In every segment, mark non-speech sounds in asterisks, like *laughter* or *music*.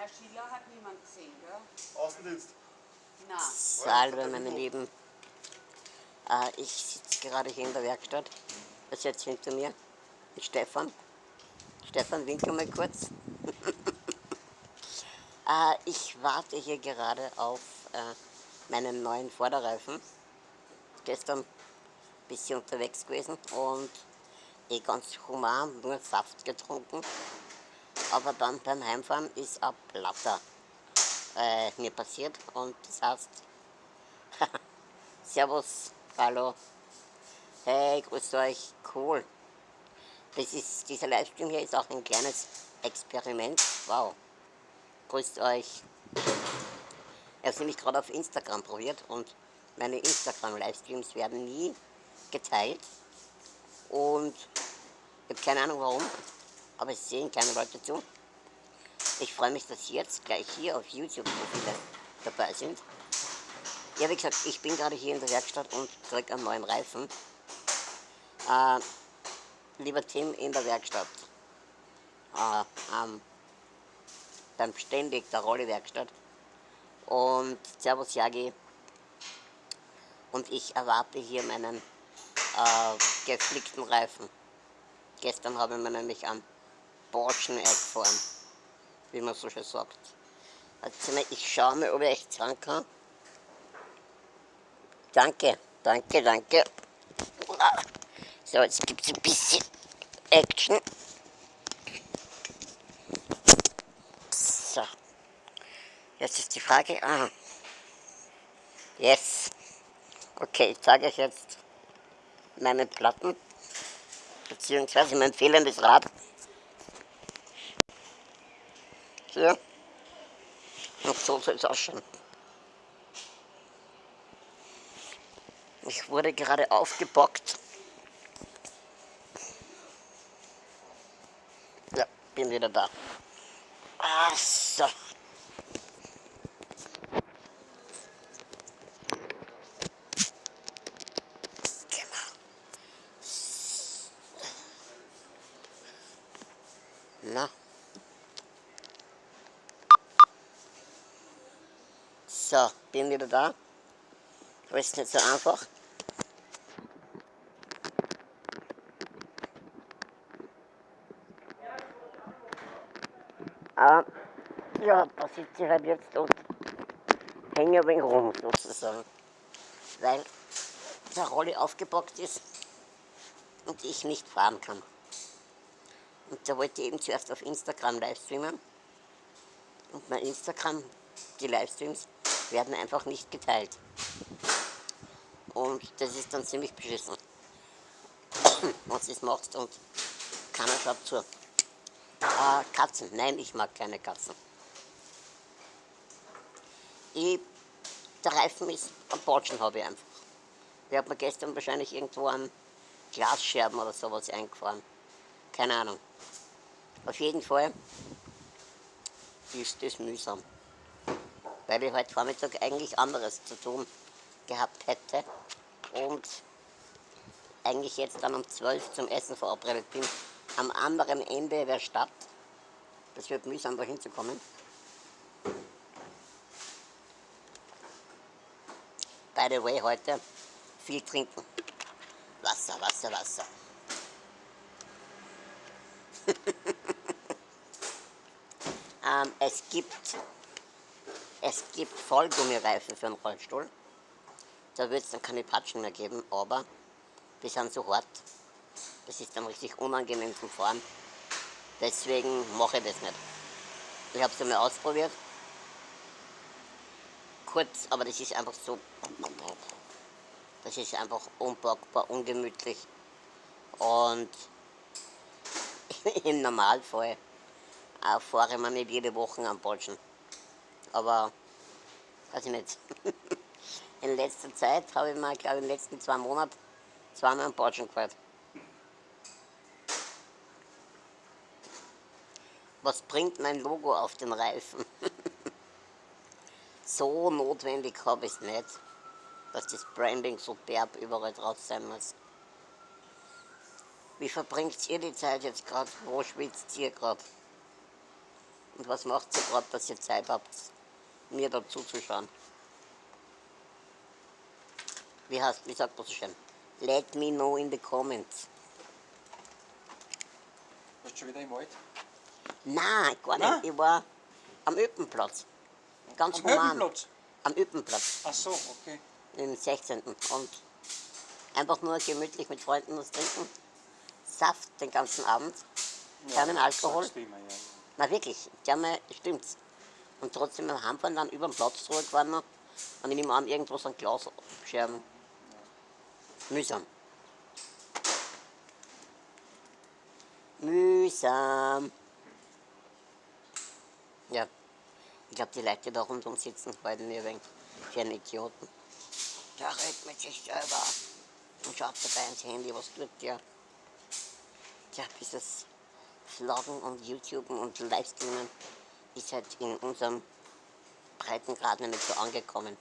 Herr Schiller hat niemand gesehen, gell? Außendienst. Na, Salve, meine Lieben. Äh, ich sitze gerade hier in der Werkstatt. Das ist jetzt hinter mir ist Stefan. Stefan, winkel mal kurz. *laughs* äh, ich warte hier gerade auf äh, meinen neuen Vorderreifen. Gestern ein bisschen unterwegs gewesen und eh ganz human, nur Saft getrunken. Aber dann beim Heimfahren ist ein Platter äh, mir passiert und das heißt, *laughs* Servus, hallo, hey, grüßt euch, cool. Das ist, dieser Livestream hier ist auch ein kleines Experiment, wow, grüßt euch. Ich habe nämlich gerade auf Instagram probiert und meine Instagram-Livestreams werden nie geteilt. Und ich habe keine Ahnung warum, aber es sehen keine Leute zu. Ich freue mich, dass jetzt gleich hier auf YouTube so viele dabei sind. Ja, wie gesagt, ich bin gerade hier in der Werkstatt und kriege einen neuen Reifen. Äh, lieber Tim in der Werkstatt, äh, ähm, beim Ständig der Rolle-Werkstatt. Und Servus Jagi. Und ich erwarte hier meinen äh, geflickten Reifen. Gestern habe ich mir nämlich am Borscheneck gefahren wie man so schön sagt. Also ich schaue mal, ob ich echt sagen kann. Danke, danke, danke. So, jetzt gibt es ein bisschen Action. So. Jetzt ist die Frage. Ah. Yes. Okay, ich zeige euch jetzt meine Platten, beziehungsweise mein fehlendes Rad. Ja. Und so soll es ausschauen. Ich wurde gerade aufgebockt. Ja, bin wieder da. Ah, so. Na. So, bin wieder da. Aber ist nicht so einfach. Aber ja, da sitze ich halt jetzt und hänge ein wenig rum sozusagen. Weil der Rolli aufgebockt ist und ich nicht fahren kann. Und da wollte ich eben zuerst auf Instagram livestreamen. Und mein Instagram, die Livestreams, werden einfach nicht geteilt. Und das ist dann ziemlich beschissen. *clears throat* Was du es machst und keiner schaut zu. Äh, Katzen, nein, ich mag keine Katzen. Ich, der Reifen ist am Botschen habe ich einfach. Ich habe mir gestern wahrscheinlich irgendwo an Glasscherben oder sowas eingefahren. Keine Ahnung. Auf jeden Fall ist das mühsam weil ich heute Vormittag eigentlich anderes zu tun gehabt hätte und eigentlich jetzt dann um 12 zum Essen verabredet bin, am anderen Ende der Stadt. Das wird mühsam, da hinzukommen. By the way, heute viel trinken. Wasser, Wasser, Wasser. *laughs* ähm, es gibt es gibt Vollgummireifen für einen Rollstuhl. Da wird es dann keine Patschen mehr geben, aber die sind so hart. Das ist dann richtig unangenehm zum Fahren. Deswegen mache ich das nicht. Ich habe es einmal ausprobiert. Kurz, aber das ist einfach so. Das ist einfach unpackbar, ungemütlich. Und *laughs* im Normalfall äh, fahre ich mir nicht jede Woche am Bolschen aber weiß ich nicht. *laughs* In letzter Zeit habe ich mal, glaube ich, in den letzten zwei Monaten zweimal einen Bordschen gefahren. Was bringt mein Logo auf den Reifen? *laughs* so notwendig habe ich es nicht, dass das Branding so derb überall drauf sein muss. Wie verbringt ihr die Zeit jetzt gerade? Wo schwitzt ihr gerade? Und was macht ihr gerade, dass ihr Zeit habt, mir dazu zu schauen? Wie, heißt, wie sagt man so schön? Let me know in the comments. Warst du schon wieder im Wald? Nein, gar nicht. Nein? Ich war am Öppenplatz. Ganz Am human. Höhenplatz? Am Öppenplatz, Ach so, okay. im 16. Und einfach nur gemütlich mit Freunden was trinken. Saft den ganzen Abend. Keinen Ja, Alkohol. sagst du immer, ja. Na wirklich, mir, stimmt's. Und trotzdem beim Heimfahren dann über den Platz zurückgefahren und ich nehme an, irgendwo so ein Glas abscherben. Mühsam. Mühsam. Ja, ich glaube, die Leute, die da rundum sitzen, halten mir wegen für Idioten. Der redet mit sich selber und schaut dabei ins Handy, was tut der? Tja, dieses Vloggen und YouTuben und Livestreamen ist halt in unserem Breitengrad nicht so angekommen.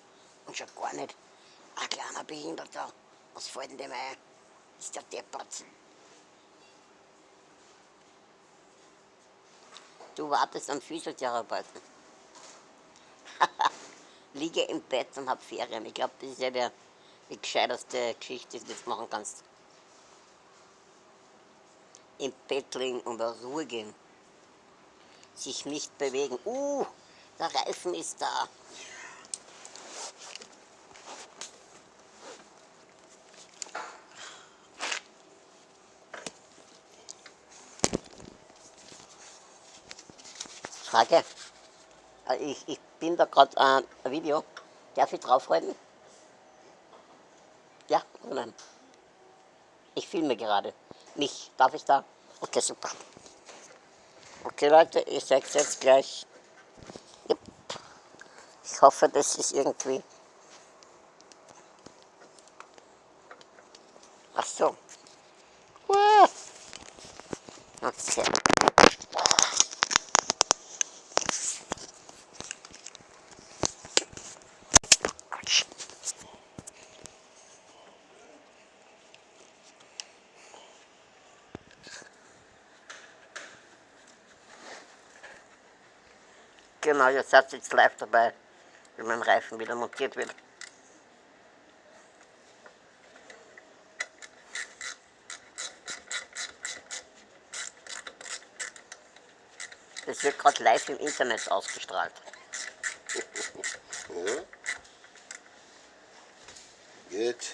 Und schon gar nicht ein kleiner Behinderter. Was fällt denn dem ein? Ist der deppert. Du wartest am Physiotherapeuten. *laughs* Liege im Bett und hab Ferien. Ich glaube, das ist ja der, die gescheiterste Geschichte, die du jetzt machen kannst. Im Bett liegen und zur Ruhe gehen. Sich nicht bewegen. Uh, der Reifen ist da. Frage. Äh, Ich, ich bin da gerade äh, ein Video. Darf ich draufhalten? Ja oder nein? Ich filme gerade. Mich. Darf ich da? Okay, super. Okay, Leute, ich sag's jetzt gleich. Ich hoffe, das ist irgendwie. Ach so. Okay. Genau, ihr seid jetzt live dabei, wie mein Reifen wieder montiert wird. Das wird gerade live im Internet ausgestrahlt. Ja. Geht.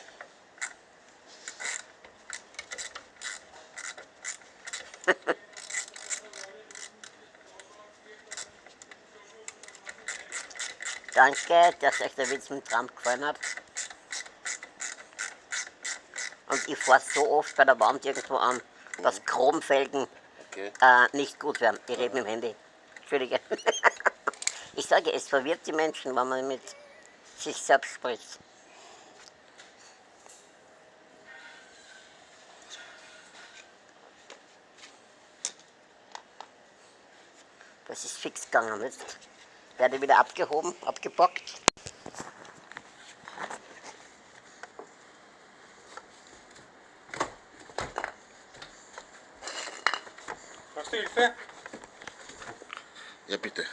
Danke, dass euch der Witz mit Trump gefallen hat. Und ich fahre so oft bei der Wand irgendwo an, dass Chromfelgen Okay. äh, nicht gut werden. Ich rede mit dem Handy. Entschuldige. *laughs* Ich sage, es verwirrt die Menschen, wenn man mit sich selbst spricht. Das ist fix gegangen. Jetzt werde wieder abgehoben, abgepackt. Brauchst du Hilfe? Ja, bitte.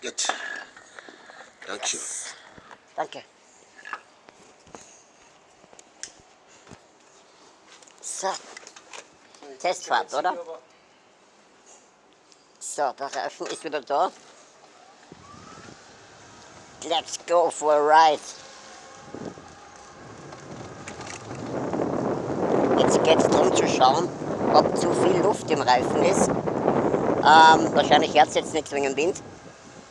Jetzt. Dankeschön. Danke. So, Testfahrt, oder? So, der Reifen ist wieder da. Let's go for a ride. Jetzt geht es darum zu schauen, ob zu viel Luft im Reifen ist. Ähm, wahrscheinlich hört es jetzt nicht wegen dem Wind.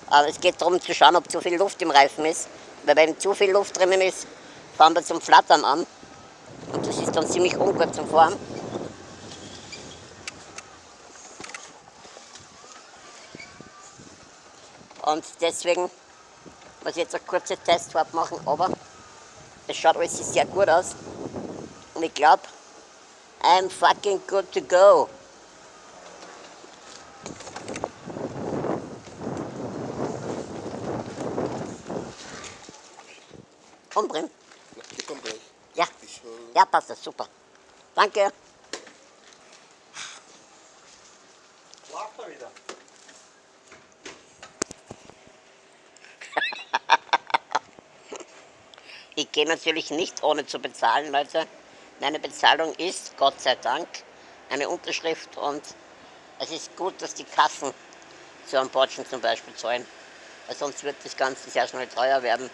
Aber es geht darum zu schauen, ob zu viel Luft im Reifen ist. Weil wenn zu viel Luft drinnen ist, fahren wir zum Flattern an. Und das ist dann ziemlich ungut zum Fahren. Und deswegen muss ich jetzt eine kurze Testfahrt machen, aber es schaut alles sehr gut aus. Und ich glaube, I'm fucking good to go. Drin. Die kommt gleich. Ja, Ich hol. ja, passt das, super. Danke. Gehe natürlich nicht ohne zu bezahlen, Leute. Meine Bezahlung ist, Gott sei Dank, eine Unterschrift und es ist gut, dass die Kassen so am Bordschen zum Beispiel zahlen. Weil sonst wird das Ganze sehr schnell teuer werden.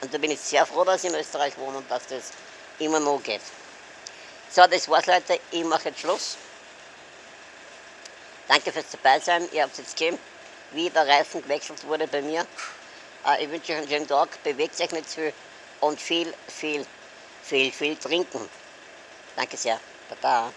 Und da bin ich sehr froh, dass ich in Österreich wohne und dass das immer noch geht. So, das war's, Leute. Ich mache jetzt Schluss. Danke fürs Dabeisein. Ihr habt jetzt gesehen, wie der Reifen gewechselt wurde bei mir. Äh, ich wünsche euch einen schönen Tag. Bewegt euch nicht zu viel und viel, viel, viel, viel trinken. Danke sehr. Baba.